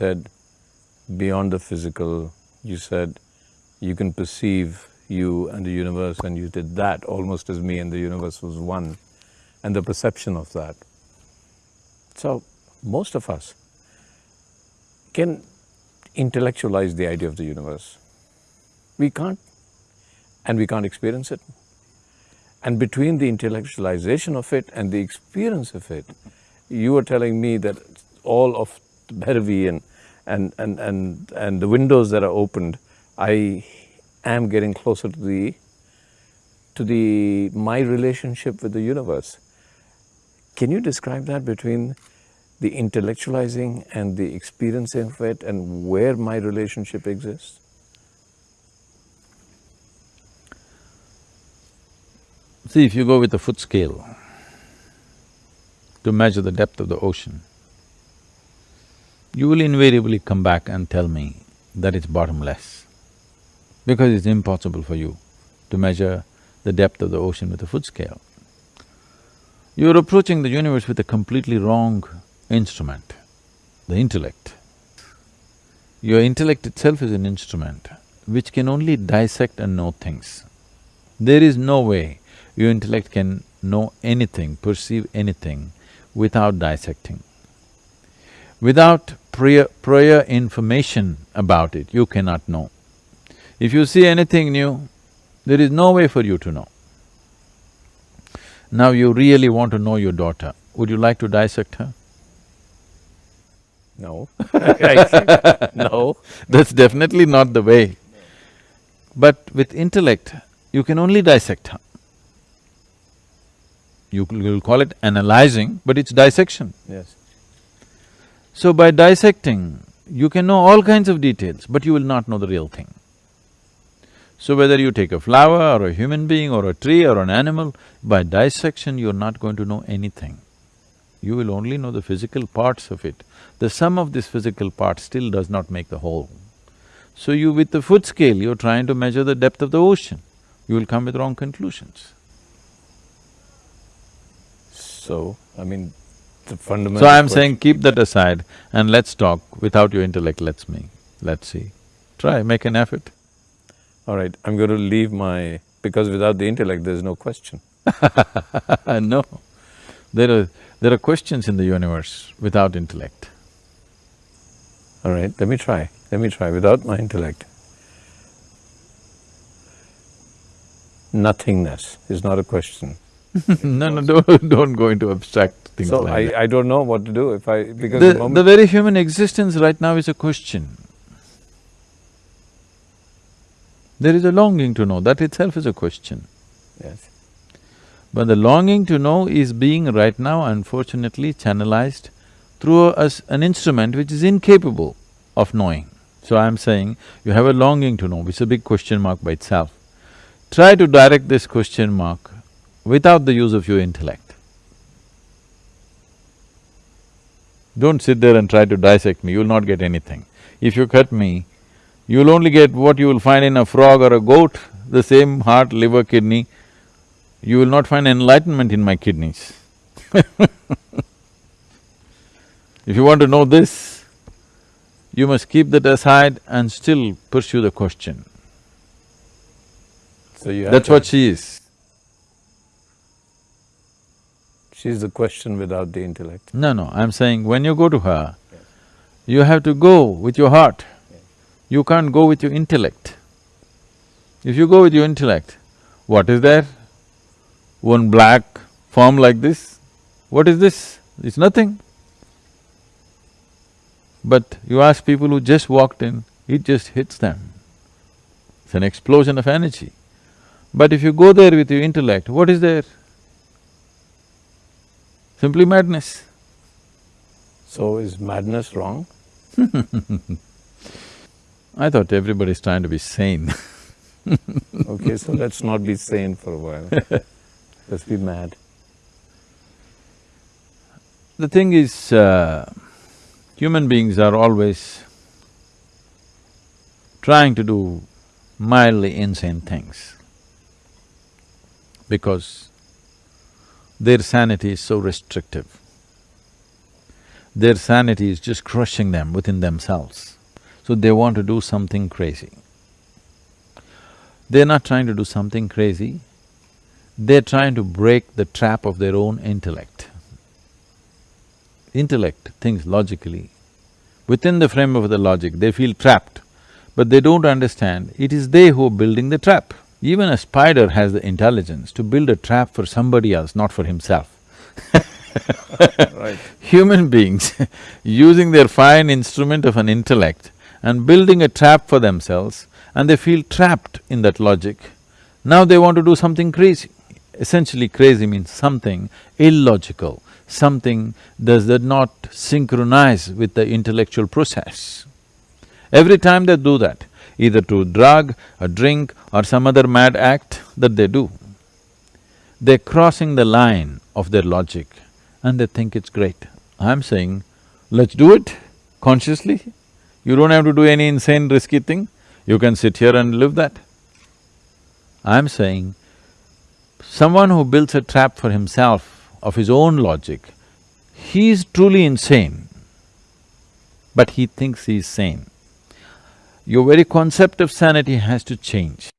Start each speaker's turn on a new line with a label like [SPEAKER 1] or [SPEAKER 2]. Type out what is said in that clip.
[SPEAKER 1] said beyond the physical, you said you can perceive you and the universe and you did that almost as me and the universe was one and the perception of that. So most of us can intellectualize the idea of the universe. We can't and we can't experience it. And between the intellectualization of it and the experience of it, you were telling me that all of Bhairavi and, and, and, and, and the windows that are opened, I am getting closer to the, to the, my relationship with the universe. Can you describe that between the intellectualizing and the experiencing of it and where my relationship exists?
[SPEAKER 2] See, if you go with a foot scale to measure the depth of the ocean, you will invariably come back and tell me that it's bottomless, because it's impossible for you to measure the depth of the ocean with a foot scale. You're approaching the universe with a completely wrong instrument, the intellect. Your intellect itself is an instrument which can only dissect and know things. There is no way your intellect can know anything, perceive anything without dissecting. Without prior, prior information about it, you cannot know. If you see anything new, there is no way for you to know. Now you really want to know your daughter, would you like to dissect her?
[SPEAKER 1] No No.
[SPEAKER 2] That's definitely not the way. But with intellect, you can only dissect her. You will call it analyzing, but it's dissection.
[SPEAKER 1] Yes.
[SPEAKER 2] So by dissecting, you can know all kinds of details, but you will not know the real thing. So whether you take a flower or a human being or a tree or an animal, by dissection you're not going to know anything. You will only know the physical parts of it. The sum of this physical part still does not make the whole. So you with the foot scale, you're trying to measure the depth of the ocean, you will come with wrong conclusions.
[SPEAKER 1] So, I mean, the fundamental
[SPEAKER 2] So I'm saying keep that aside and let's talk without your intellect, let's me, let's see. Try, make an effort.
[SPEAKER 1] All right, I'm going to leave my… because without the intellect, there's no question.
[SPEAKER 2] no, there are… there are questions in the universe without intellect.
[SPEAKER 1] All right, let me try, let me try without my intellect. Nothingness is not a question.
[SPEAKER 2] no, no, don't, don't go into abstract things
[SPEAKER 1] so
[SPEAKER 2] like
[SPEAKER 1] I,
[SPEAKER 2] that.
[SPEAKER 1] I don't know what to do if I… because
[SPEAKER 2] The,
[SPEAKER 1] the
[SPEAKER 2] the very human existence right now is a question. There is a longing to know, that itself is a question.
[SPEAKER 1] Yes.
[SPEAKER 2] But the longing to know is being right now unfortunately channelized through us an instrument which is incapable of knowing. So I'm saying, you have a longing to know, which is a big question mark by itself. Try to direct this question mark without the use of your intellect. Don't sit there and try to dissect me, you'll not get anything. If you cut me, you'll only get what you will find in a frog or a goat, the same heart, liver, kidney. You will not find enlightenment in my kidneys If you want to know this, you must keep that aside and still pursue the question.
[SPEAKER 1] So
[SPEAKER 2] That's what she is.
[SPEAKER 1] She's the question without the intellect.
[SPEAKER 2] No, no, I'm saying when you go to her, you have to go with your heart. You can't go with your intellect. If you go with your intellect, what is there? One black form like this? What is this? It's nothing. But you ask people who just walked in, it just hits them. It's an explosion of energy. But if you go there with your intellect, what is there? Simply madness.
[SPEAKER 1] So is madness wrong?
[SPEAKER 2] I thought everybody's trying to be sane
[SPEAKER 1] Okay, so let's not be sane for a while. Let's be mad.
[SPEAKER 2] The thing is, uh, human beings are always trying to do mildly insane things because their sanity is so restrictive. their sanity is just crushing them within themselves. So they want to do something crazy. They're not trying to do something crazy, they're trying to break the trap of their own intellect. Intellect thinks logically. Within the frame of the logic, they feel trapped, but they don't understand it is they who are building the trap. Even a spider has the intelligence to build a trap for somebody else, not for himself.
[SPEAKER 1] right.
[SPEAKER 2] Human beings using their fine instrument of an intellect and building a trap for themselves and they feel trapped in that logic. Now they want to do something crazy. Essentially crazy means something illogical, something does that not synchronize with the intellectual process. Every time they do that, either to drug, a drink or some other mad act that they do, they're crossing the line of their logic and they think it's great. I'm saying, let's do it consciously. You don't have to do any insane risky thing, you can sit here and live that. I'm saying, someone who builds a trap for himself of his own logic, he is truly insane, but he thinks he is sane. Your very concept of sanity has to change.